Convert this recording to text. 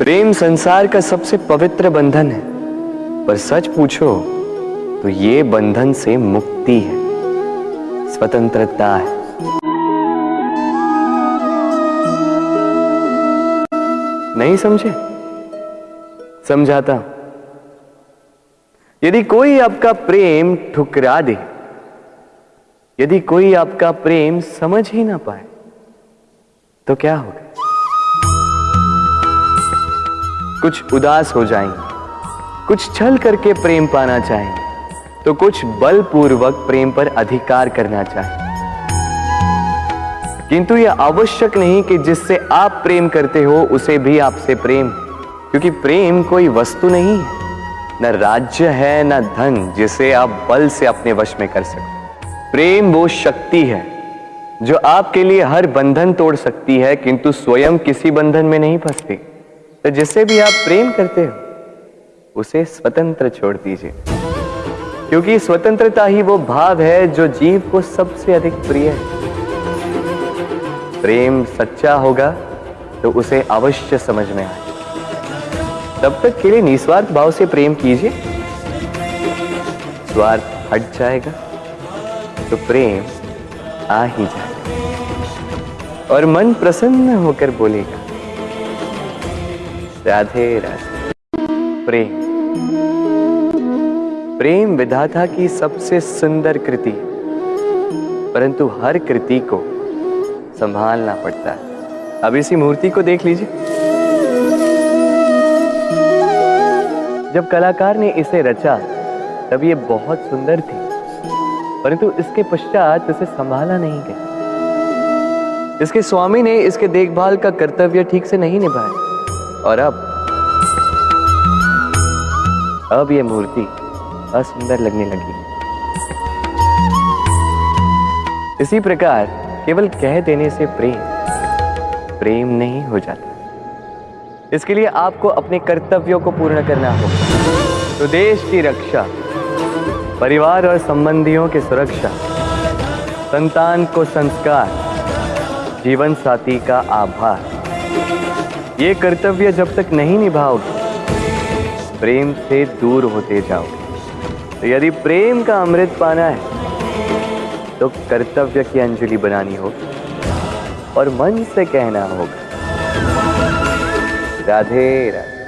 प्रेम संसार का सबसे पवित्र बंधन है। पर सच पूछो तो ये बंधन से मुक्ति है। स्वतंत्रता है। नहीं समझे? समझाता यदि कोई आपका प्रेम ठुकरा दे, यदि कोई आपका प्रेम समझ ही ना पाए तो क्या होगा? कुछ उदास हो जाएँगे। कुछ छल करके प्रेम पाना चाहेंगे। तो कुछ बलपूर्वक प्रेम पर अधिकार करना चाहेंगे। किंतु यह आवश्यक नहीं कि जिससे आप प्रेम करते हो, उसे भी आपसे प्रेम। क्योंकि प्रेम कोई वस्तु नहीं है। न राज्य है, न धन, जिसे आप बल से अपने वश में कर सको। प्रेम वो शक्ति है, जो आपके लिए हर बंधन तोड़ सकती है, किंतु स्वयं किसी बंधन में नहीं फंसती। तो जिससे भी आप प्रेम करते हो, उसे स्वतंत्र छोड़ दीजिए। क्योंकि स्वतंत्रता ही वो भाव है जो जीव को सबसे अधिक प्रिय है। प्रेम सच्चा होगा तो उसे अवश्य समझ में आए। तब तक के लिए निस्वार्थ भाव से प्रेम कीजिए। स्वार्थ हट जाएगा तो प्रेम आ ही जाएगा। और मन प्रसन्न होकर बोलेगा राधे राधे। प्रेम। प्रेम विधाता की सबसे सुंदर कृति। परंतु हर कृति को संभालना पड़ता है। अब इसी मूर्ति को देख लीजिए। जब कलाकार ने इसे रचा, तब ये बहुत सुंदर थी। परंतु इसके पश्चात इसे संभाला नहीं गया। इसके स्वामी ने इसके देखभाल का कर्तव्य ठीक से नहीं निभाया। और अब अब यह मूर्ति असुंदर लगने लगी। इसी प्रकार केवल कह देने से प्रेम प्रेम नहीं हो जाता। इसके लिए आपको अपने कर्तव्यों को पूर्ण करना होगा। तो देश की रक्षा, परिवार और संबंधियों की सुरक्षा, संतान को संस्कार, जीवन साथी का आभार। ये कर्तव्य जब तक नहीं निभाओगे प्रेम से दूर होते जाओगे तो यदि प्रेम का अमृत पाना है तो कर्तव्य की अंजलि बनानी होगी और मन से कहना होगा, राधे राधे।